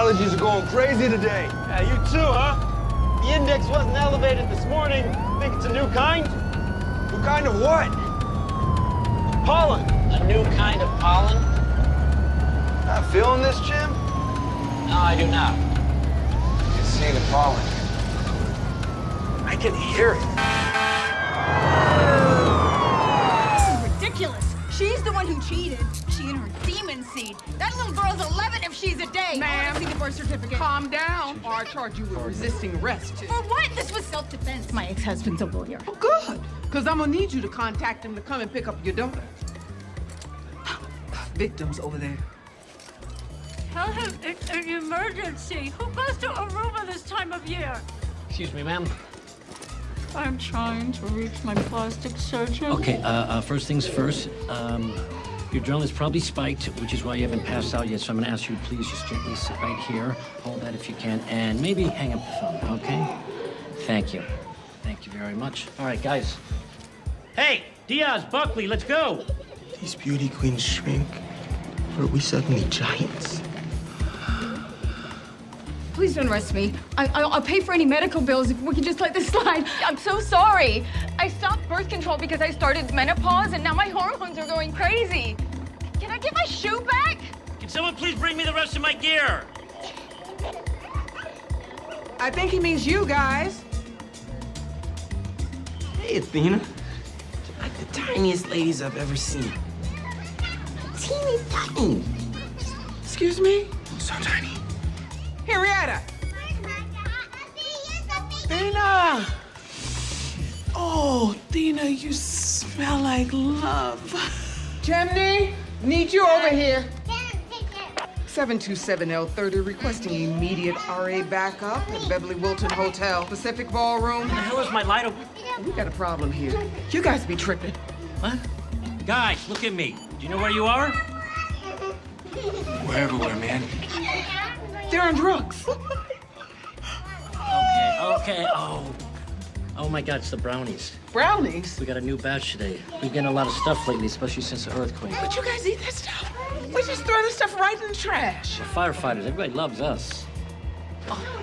allergies are going crazy today. Yeah, you too, huh? The index wasn't elevated this morning. Think it's a new kind? What kind of what? Pollen. A new kind of pollen? Not feeling this, Jim? No, I do not. I can see the pollen. I can hear it. That little girl's 11 if she's a day. Ma'am. See the birth certificate. Calm down, or I charge you with resisting arrest. For what? This was self-defense. My ex-husband's a lawyer. Oh, good, because I'm gonna need you to contact him to come and pick up your daughter. Victims over there. Tell him it's an emergency. Who goes to Aruba this time of year? Excuse me, ma'am. I'm trying to reach my plastic surgeon. Okay, uh, uh, first things first. Um, your adrenaline is probably spiked, which is why you haven't passed out yet. So I'm to ask you to please just gently sit right here. Hold that if you can, and maybe hang up the phone, okay? Thank you. Thank you very much. All right, guys. Hey, Diaz, Buckley, let's go. These beauty queens shrink. Or are we suddenly giants? Please don't arrest me. I, I'll, I'll pay for any medical bills if we can just let this slide. I'm so sorry. I stopped birth control because I started menopause and now my hormones are going crazy. Can I get my shoe back? Can someone please bring me the rest of my gear? I think he means you guys. Hey, Athena. Like the tiniest ladies I've ever seen. Teeny tiny. Excuse me? So tiny. Henrietta. Dina. Oh, Dina, you smell like love. Chimney, need you over here. 727L30 requesting immediate RA backup at Beverly Wilton Hotel, Pacific Ballroom. The hell is my light open? We got a problem here. You guys be tripping. What? Guys, look at me. Do you know where you are? We're everywhere, man. They're on drugs. Okay, okay. Oh. Oh my God, it's the brownies. Brownies? We got a new batch today. We've getting a lot of stuff lately, especially since the earthquake. But you guys eat that stuff? We just throw this stuff right in the trash. We're firefighters. Everybody loves us. Oh,